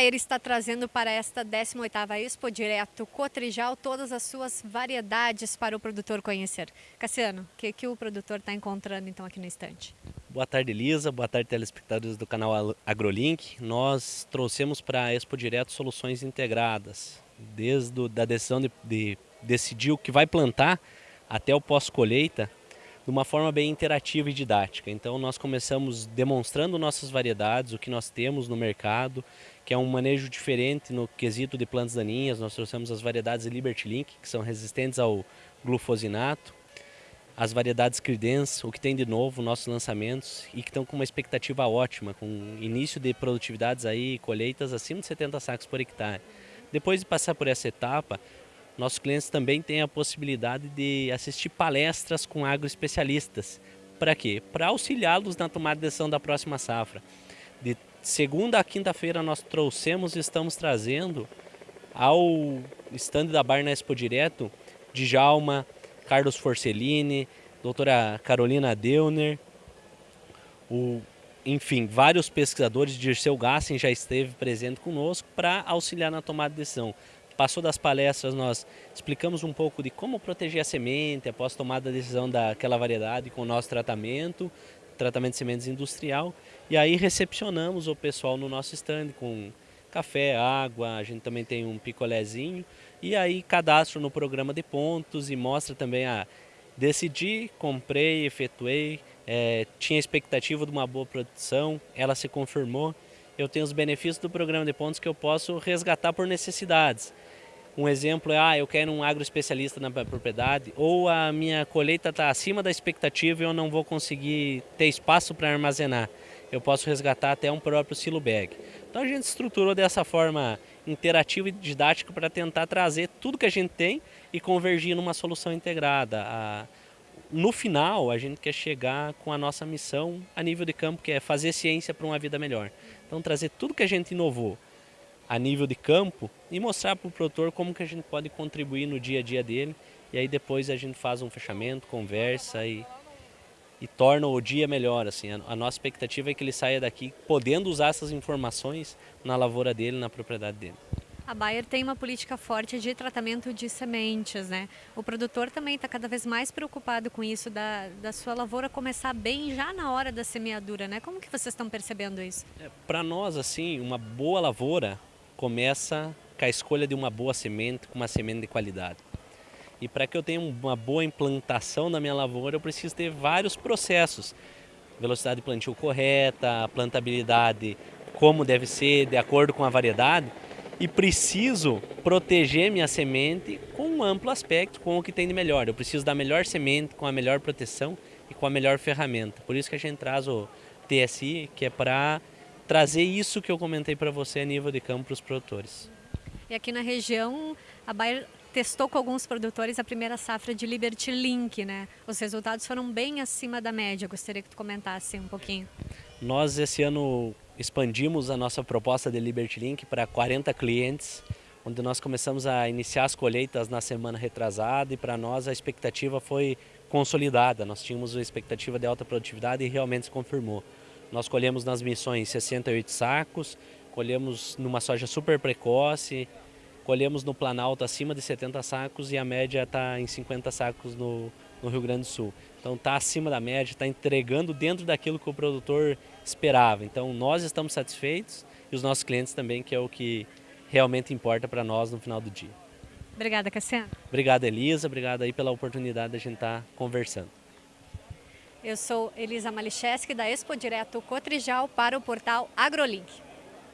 Bayer está trazendo para esta 18ª Expo Direto Cotrijal todas as suas variedades para o produtor conhecer. Cassiano, o que, que o produtor está encontrando então aqui no estande? Boa tarde Elisa, boa tarde telespectadores do canal AgroLink. Nós trouxemos para a Expo Direto soluções integradas, desde a decisão de, de decidir o que vai plantar até o pós-colheita, de uma forma bem interativa e didática. Então nós começamos demonstrando nossas variedades, o que nós temos no mercado, que é um manejo diferente no quesito de plantas daninhas. Nós trouxemos as variedades Liberty Link, que são resistentes ao glufosinato, as variedades Credence, o que tem de novo, nossos lançamentos, e que estão com uma expectativa ótima, com início de produtividades aí, colheitas acima de 70 sacos por hectare. Depois de passar por essa etapa, nossos clientes também têm a possibilidade de assistir palestras com agroespecialistas. Para quê? Para auxiliá-los na tomada de decisão da próxima safra. De segunda a quinta-feira nós trouxemos e estamos trazendo ao stand da Bar na Expo Direto, Djalma, Carlos Forcellini, doutora Carolina Deuner, o, enfim, vários pesquisadores, Dirceu Gassen já esteve presente conosco para auxiliar na tomada de decisão. Passou das palestras, nós explicamos um pouco de como proteger a semente após tomada a decisão daquela variedade com o nosso tratamento, tratamento de sementes industrial. E aí recepcionamos o pessoal no nosso stand com café, água, a gente também tem um picolézinho. E aí cadastro no programa de pontos e mostra também a decidi, comprei, efetuei, é, tinha expectativa de uma boa produção, ela se confirmou. Eu tenho os benefícios do programa de pontos que eu posso resgatar por necessidades. Um exemplo é, ah, eu quero um agroespecialista na propriedade, ou a minha colheita está acima da expectativa e eu não vou conseguir ter espaço para armazenar. Eu posso resgatar até um próprio silo bag. Então a gente estruturou dessa forma interativa e didática para tentar trazer tudo que a gente tem e convergir numa solução integrada. No final, a gente quer chegar com a nossa missão a nível de campo, que é fazer ciência para uma vida melhor. Então trazer tudo que a gente inovou a nível de campo e mostrar para o produtor como que a gente pode contribuir no dia a dia dele. E aí depois a gente faz um fechamento, conversa e, e torna o dia melhor. Assim. A, a nossa expectativa é que ele saia daqui podendo usar essas informações na lavoura dele, na propriedade dele. A Bayer tem uma política forte de tratamento de sementes, né? O produtor também está cada vez mais preocupado com isso, da, da sua lavoura começar bem já na hora da semeadura, né? Como que vocês estão percebendo isso? É, Para nós, assim, uma boa lavoura, começa com a escolha de uma boa semente, com uma semente de qualidade. E para que eu tenha uma boa implantação na minha lavoura, eu preciso ter vários processos. Velocidade de plantio correta, plantabilidade como deve ser, de acordo com a variedade. E preciso proteger minha semente com um amplo aspecto, com o que tem de melhor. Eu preciso da melhor semente, com a melhor proteção e com a melhor ferramenta. Por isso que a gente traz o TSI, que é para trazer isso que eu comentei para você a nível de campo para os produtores. E aqui na região, a Bayer testou com alguns produtores a primeira safra de Liberty Link, né? Os resultados foram bem acima da média. Gostaria que tu comentasse um pouquinho. Nós esse ano expandimos a nossa proposta de Liberty Link para 40 clientes, onde nós começamos a iniciar as colheitas na semana retrasada e para nós a expectativa foi consolidada. Nós tínhamos uma expectativa de alta produtividade e realmente se confirmou. Nós colhemos nas missões 68 sacos, colhemos numa soja super precoce, colhemos no Planalto acima de 70 sacos e a média está em 50 sacos no, no Rio Grande do Sul. Então está acima da média, está entregando dentro daquilo que o produtor esperava. Então nós estamos satisfeitos e os nossos clientes também, que é o que realmente importa para nós no final do dia. Obrigada, Cassiano. Obrigado, Elisa. Obrigado aí pela oportunidade de a gente estar tá conversando. Eu sou Elisa Malicheski, da Expo Direto Cotrijal, para o portal AgroLink.